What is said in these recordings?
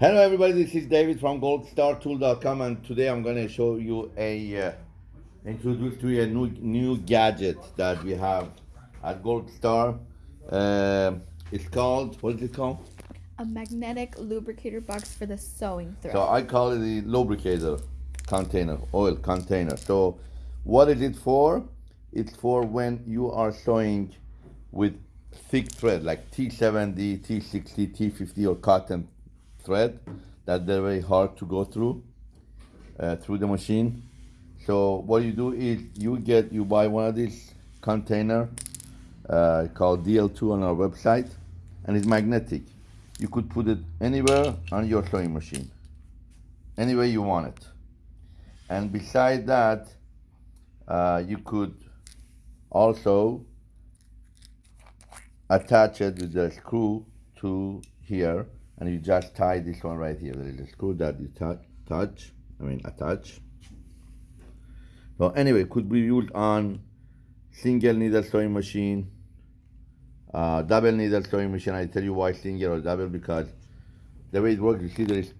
Hello everybody, this is David from goldstartool.com and today I'm going to show you a uh, introduce to you a new, new gadget that we have at Gold Star. Uh, it's called, what is it called? A magnetic lubricator box for the sewing thread. So I call it the lubricator container, oil container. So what is it for? It's for when you are sewing with thick thread like T70, T60, T50 or cotton thread that they're very hard to go through uh, through the machine. So what you do is you get you buy one of these container uh, called DL2 on our website, and it's magnetic. You could put it anywhere on your sewing machine, anywhere you want it. And beside that, uh, you could also attach it with the screw to here and you just tie this one right here. There is a screw that you touch, touch I mean attach. So anyway, could be used on single needle sewing machine, uh, double needle sewing machine. I tell you why single or double because the way it works, you see there is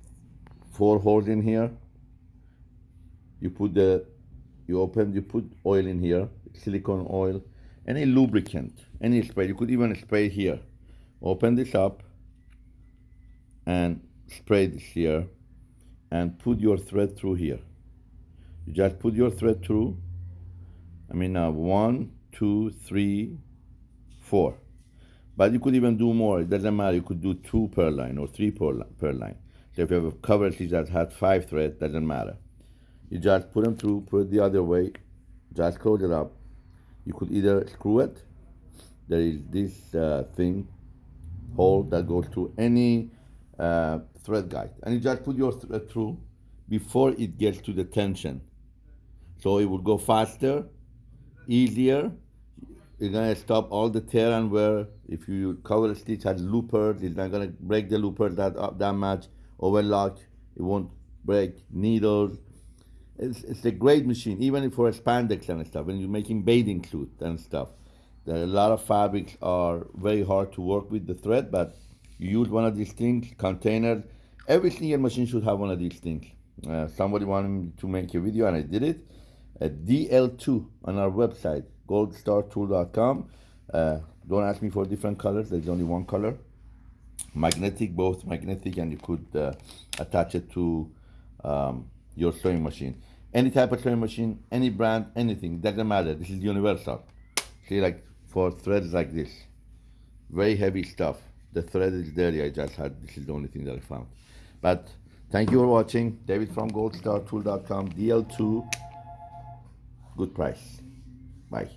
four holes in here. You put the, you open, you put oil in here, silicone oil, any lubricant, any spray. You could even spray here. Open this up and spray this here and put your thread through here. You just put your thread through. I mean now one, two, three, four. But you could even do more. It doesn't matter. You could do two per line or three per, per line. So if you have a cover stitch that has five threads, doesn't matter. You just put them through, put it the other way, just close it up. You could either screw it. There is this uh, thing, hole that goes to any uh, thread guide. And you just put your thread through before it gets to the tension. So it will go faster easier. You're gonna stop all the tear and wear. If you cover a stitch has loopers it's not gonna break the loopers that uh, that much. Overlock it won't break needles. It's, it's a great machine even for spandex and stuff when you're making bathing suit and stuff. There are a lot of fabrics are very hard to work with the thread but you use one of these things, containers. Every single machine should have one of these things. Uh, somebody wanted me to make a video and I did it. At DL2 on our website, goldstartool.com. Uh, don't ask me for different colors, there's only one color. Magnetic, both magnetic, and you could uh, attach it to um, your sewing machine. Any type of sewing machine, any brand, anything, doesn't matter. This is universal. See, like for threads like this, very heavy stuff the thread is there. I just had, this is the only thing that I found. But thank you for watching. David from goldstartool.com, DL2, good price. Bye.